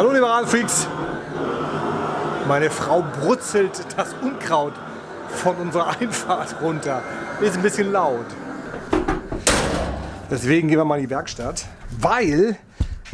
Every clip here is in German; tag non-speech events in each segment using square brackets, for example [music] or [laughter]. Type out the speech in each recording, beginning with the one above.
Hallo liebe Radfreaks! Meine Frau brutzelt das Unkraut von unserer [laughs] Einfahrt runter. Ist ein bisschen laut. Deswegen gehen wir mal in die Werkstatt, weil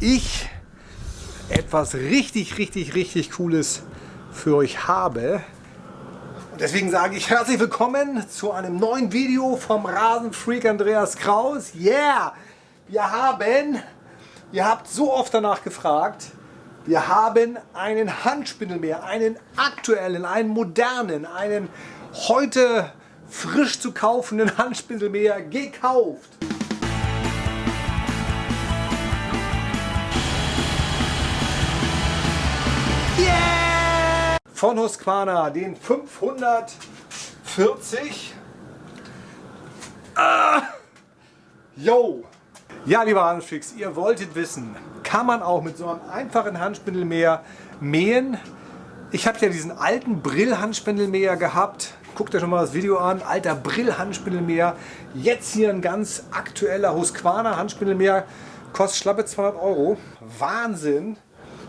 ich etwas richtig, richtig, richtig Cooles für euch habe. Und deswegen sage ich herzlich willkommen zu einem neuen Video vom Rasenfreak Andreas Kraus. Yeah! Wir haben, ihr habt so oft danach gefragt, wir haben einen Handspindelmäher, einen aktuellen, einen modernen, einen heute frisch zu kaufenden Handspindelmäher gekauft. Yeah! Von Husqvarna, den 540. Ah! Yo! Ja, lieber Handfix, ihr wolltet wissen, kann man auch mit so einem einfachen Handspindelmäher mähen? Ich habe ja diesen alten Brill-Handspindelmäher gehabt. Guckt euch schon mal das Video an. Alter Brill-Handspindelmäher. Jetzt hier ein ganz aktueller Husqvarna Handspindelmäher. Kostet schlappe 200 Euro. Wahnsinn.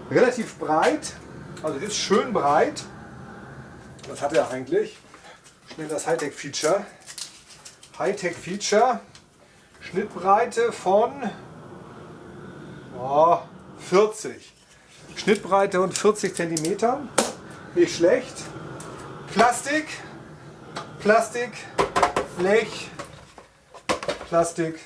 Relativ breit. Also ist schön breit. Was hat er eigentlich? Schnell das Hightech-Feature. Hightech-Feature. Schnittbreite von oh, 40. Schnittbreite und 40 cm. Nicht schlecht. Plastik, Plastik, Blech, Plastik.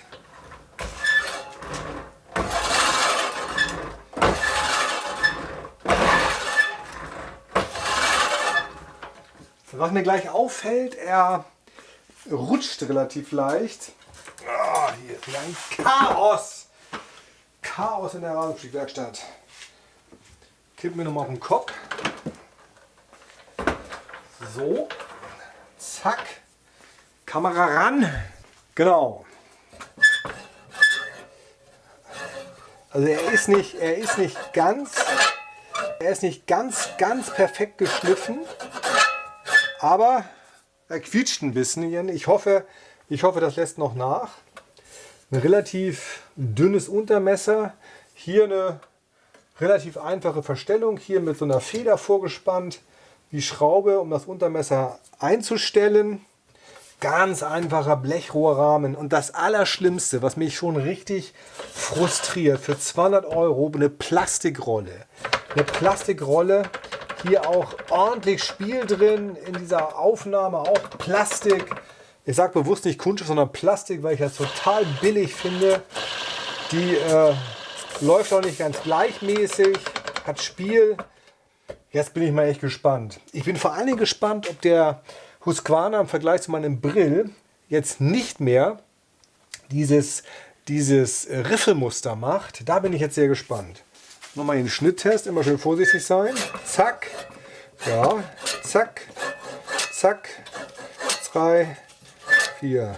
Was mir gleich auffällt, er rutscht relativ leicht. Hier ist ein Chaos. Chaos in der Rasenfliegwerkstatt. Kippen wir nochmal auf den Kopf. So. Zack. Kamera ran. Genau. Also er ist nicht, er ist nicht ganz, er ist nicht ganz, ganz perfekt geschliffen, aber er quietscht ein bisschen. Ich hoffe, ich hoffe, das lässt noch nach. Ein relativ dünnes Untermesser. Hier eine relativ einfache Verstellung. Hier mit so einer Feder vorgespannt. Die Schraube, um das Untermesser einzustellen. Ganz einfacher Blechrohrrahmen. Und das Allerschlimmste, was mich schon richtig frustriert, für 200 Euro eine Plastikrolle. Eine Plastikrolle, hier auch ordentlich Spiel drin in dieser Aufnahme, auch Plastik. Ich sage bewusst nicht Kunststoff, sondern Plastik, weil ich das total billig finde. Die äh, läuft auch nicht ganz gleichmäßig, hat Spiel. Jetzt bin ich mal echt gespannt. Ich bin vor allen Dingen gespannt, ob der Husqvarna im Vergleich zu meinem Brill jetzt nicht mehr dieses, dieses Riffelmuster macht. Da bin ich jetzt sehr gespannt. Nochmal den Schnitttest, immer schön vorsichtig sein. Zack, ja, zack, zack, zwei, vier.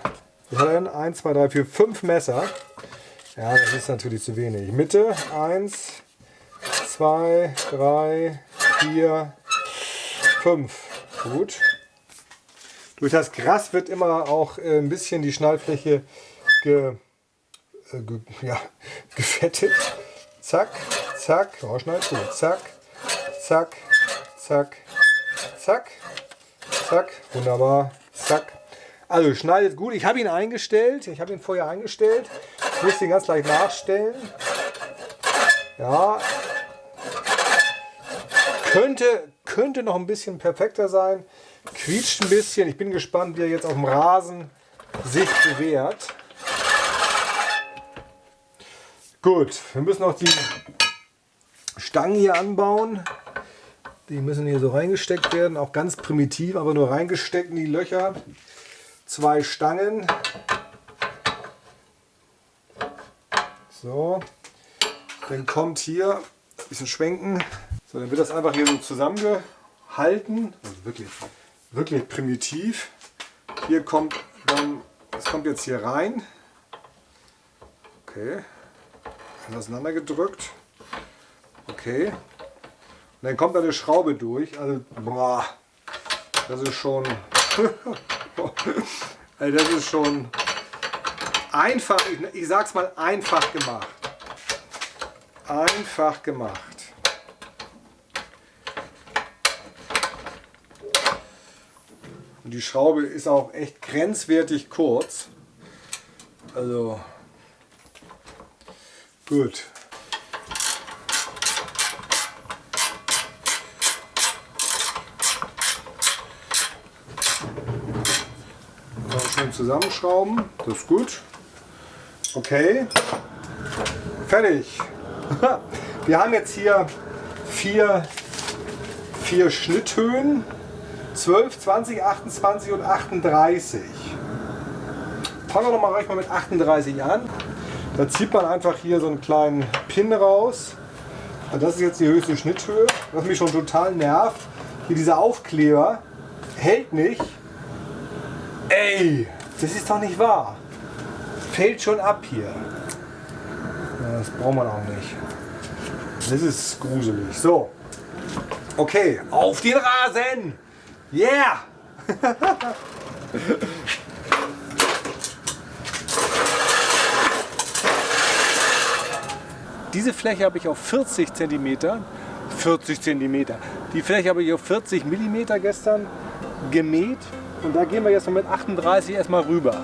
Was hat er denn? 1, 2, 3, 4, 5 Messer. Ja, das ist natürlich zu wenig. Mitte 1, 2, 3, 4, 5. Gut. Durch das Gras wird immer auch äh, ein bisschen die Schnallfläche ge, äh, ge, ja, [laughs] gefettet. Zack, zack, oh, gut. Zack, zack, zack, zack, zack. Wunderbar. Zack, also schneidet gut. Ich habe ihn eingestellt. Ich habe ihn vorher eingestellt. Ich muss ihn ganz leicht nachstellen. Ja. Könnte, könnte noch ein bisschen perfekter sein. Quietscht ein bisschen. Ich bin gespannt, wie er jetzt auf dem Rasen sich bewährt. Gut, wir müssen noch die Stangen hier anbauen. Die müssen hier so reingesteckt werden, auch ganz primitiv, aber nur reingesteckt in die Löcher zwei Stangen. So, dann kommt hier ein bisschen schwenken. So, dann wird das einfach hier so zusammengehalten. Also wirklich, wirklich primitiv. Hier kommt dann, das kommt jetzt hier rein. Okay, auseinander gedrückt. Okay. Und dann kommt da eine Schraube durch. Also, boah, das ist schon [laughs] Genau. Also das ist schon einfach, ich, ich sag's mal einfach gemacht. Einfach gemacht. Und die Schraube ist auch echt grenzwertig kurz. Also gut. Zusammenschrauben. Das ist gut. Okay. Fertig. [laughs] Wir haben jetzt hier vier, vier Schnitthöhen. 12, 20, 28 und 38. Fangen wir doch mal gleich mal mit 38 an. Da zieht man einfach hier so einen kleinen Pin raus. Das ist jetzt die höchste Schnitthöhe. Was mich schon total nervt, hier dieser Aufkleber hält nicht. Ey, das ist doch nicht wahr. Fällt schon ab hier. Das braucht man auch nicht. Das ist gruselig. So. Okay, auf den Rasen! Yeah! [laughs] Diese Fläche habe ich auf 40 cm, 40 cm. Die Fläche habe ich auf 40 mm gestern gemäht und da gehen wir jetzt mit 38 erstmal rüber.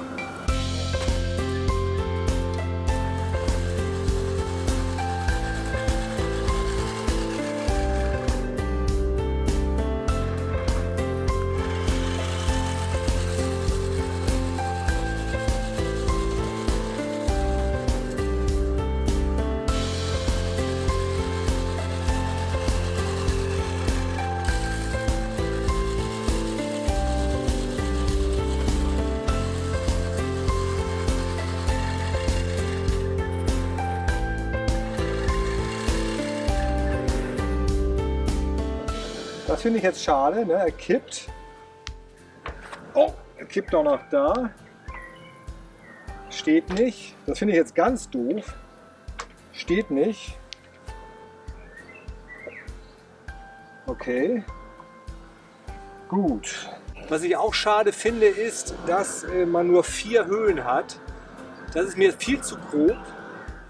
Finde ich jetzt schade. Ne? Er kippt. Oh, er kippt auch noch da. Steht nicht. Das finde ich jetzt ganz doof. Steht nicht. Okay. Gut. Was ich auch schade finde, ist, dass äh, man nur vier Höhen hat. Das ist mir viel zu grob.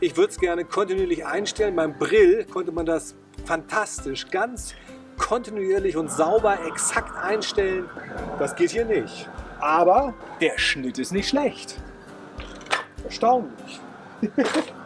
Ich würde es gerne kontinuierlich einstellen. Beim Brill konnte man das fantastisch, ganz kontinuierlich und sauber exakt einstellen. Das geht hier nicht. Aber der Schnitt ist nicht schlecht. Erstaunlich. [laughs]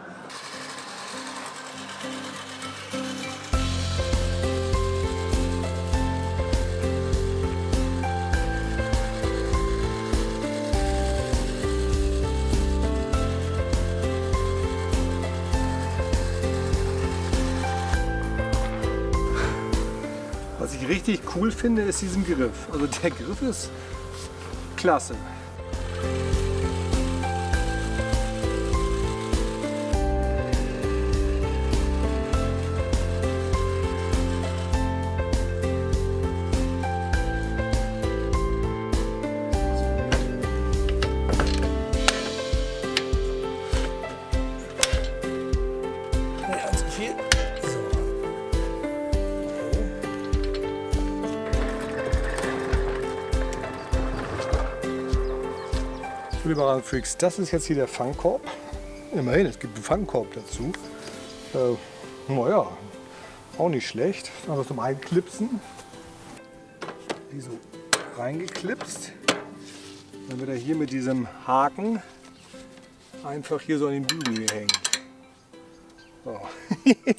richtig cool finde, ist diesen Griff. Also der Griff ist klasse. Liberalen Freaks, das ist jetzt hier der Fangkorb. Immerhin, es gibt einen Fangkorb dazu. Äh, naja, auch nicht schlecht. Also zum Einklipsen. Wie so reingeklipst. Dann wird er hier mit diesem Haken einfach hier so an den Bügel gehängt. So. [laughs]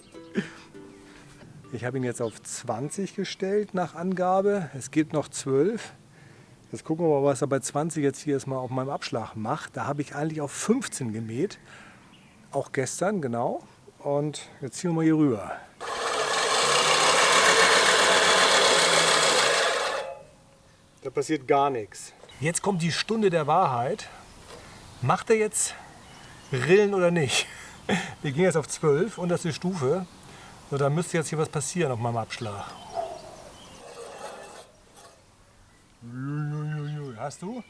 ich habe ihn jetzt auf 20 gestellt nach Angabe. Es gibt noch 12. Jetzt gucken wir mal, was er bei 20 jetzt hier erstmal auf meinem Abschlag macht. Da habe ich eigentlich auf 15 gemäht. Auch gestern, genau. Und jetzt ziehen wir mal hier rüber. Da passiert gar nichts. Jetzt kommt die Stunde der Wahrheit. Macht er jetzt Rillen oder nicht? [laughs] Wir gehen jetzt auf 12, unterste Stufe. So, da müsste jetzt hier was passieren auf meinem Abschlag. Hast du? Mhm.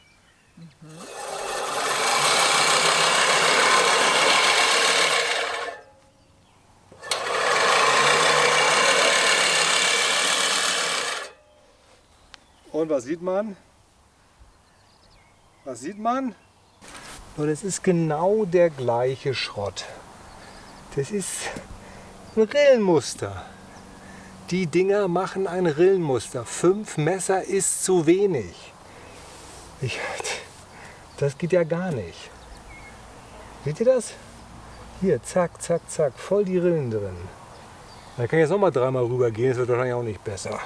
Und was sieht man? Was sieht man? So, das ist genau der gleiche Schrott. Das ist ein Rillenmuster. Die Dinger machen ein Rillenmuster. Fünf Messer ist zu wenig. Ich, das geht ja gar nicht. Seht ihr das? Hier, zack, zack, zack, voll die Rillen drin. Da kann ich jetzt noch mal dreimal rüber gehen, das wird wahrscheinlich auch nicht besser.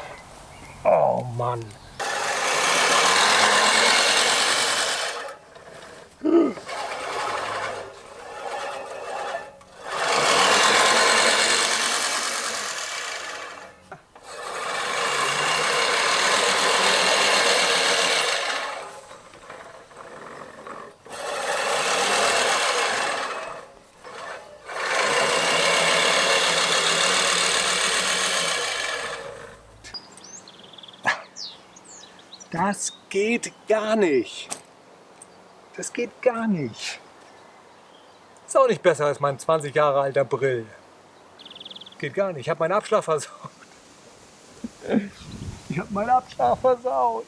Oh Mann. Das geht gar nicht. Das geht gar nicht. Ist auch nicht besser als mein 20 Jahre alter Brill. Geht gar nicht. Ich habe meinen Abschlag versaut. [laughs] Ich habe meinen Abschlag versaut.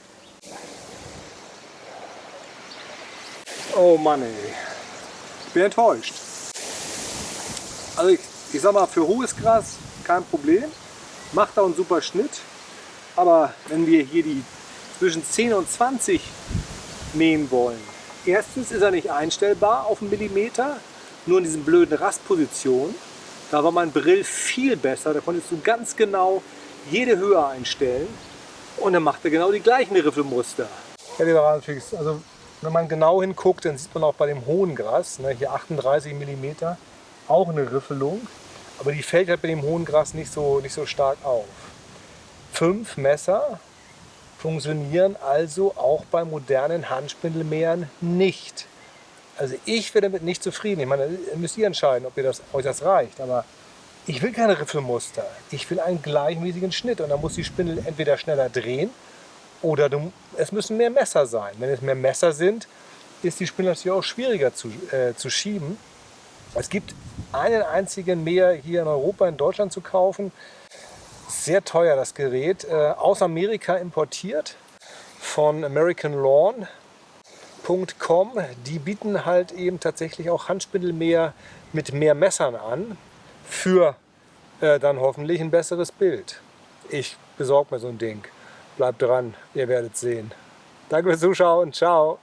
Oh Mann ey. Ich bin enttäuscht. Also ich, ich sag mal, für hohes Gras kein Problem. Macht da einen super Schnitt. Aber wenn wir hier die zwischen 10 und 20 mähen wollen. Erstens ist er nicht einstellbar auf einen Millimeter, nur in diesen blöden Rastpositionen. Da war mein Brill viel besser, da konntest du ganz genau jede Höhe einstellen und dann macht er genau die gleichen Riffelmuster. Ja, lieber Radfix, also wenn man genau hinguckt, dann sieht man auch bei dem hohen Gras, ne, hier 38 mm, auch eine Riffelung, aber die fällt halt bei dem hohen Gras nicht so, nicht so stark auf. Fünf Messer funktionieren also auch bei modernen Handspindelmähern nicht. Also ich bin damit nicht zufrieden. Ich meine, müsst ihr entscheiden, ob ihr das, euch das reicht. Aber ich will keine Riffelmuster. Ich will einen gleichmäßigen Schnitt. Und dann muss die Spindel entweder schneller drehen oder du, es müssen mehr Messer sein. Wenn es mehr Messer sind, ist die Spindel natürlich auch schwieriger zu, äh, zu schieben. Es gibt einen einzigen Mäher hier in Europa, in Deutschland zu kaufen. Sehr teuer das Gerät, äh, aus Amerika importiert von AmericanLawn.com. Die bieten halt eben tatsächlich auch Handspindelmäher mit mehr Messern an für äh, dann hoffentlich ein besseres Bild. Ich besorge mir so ein Ding. Bleibt dran, ihr werdet sehen. Danke fürs Zuschauen. Ciao.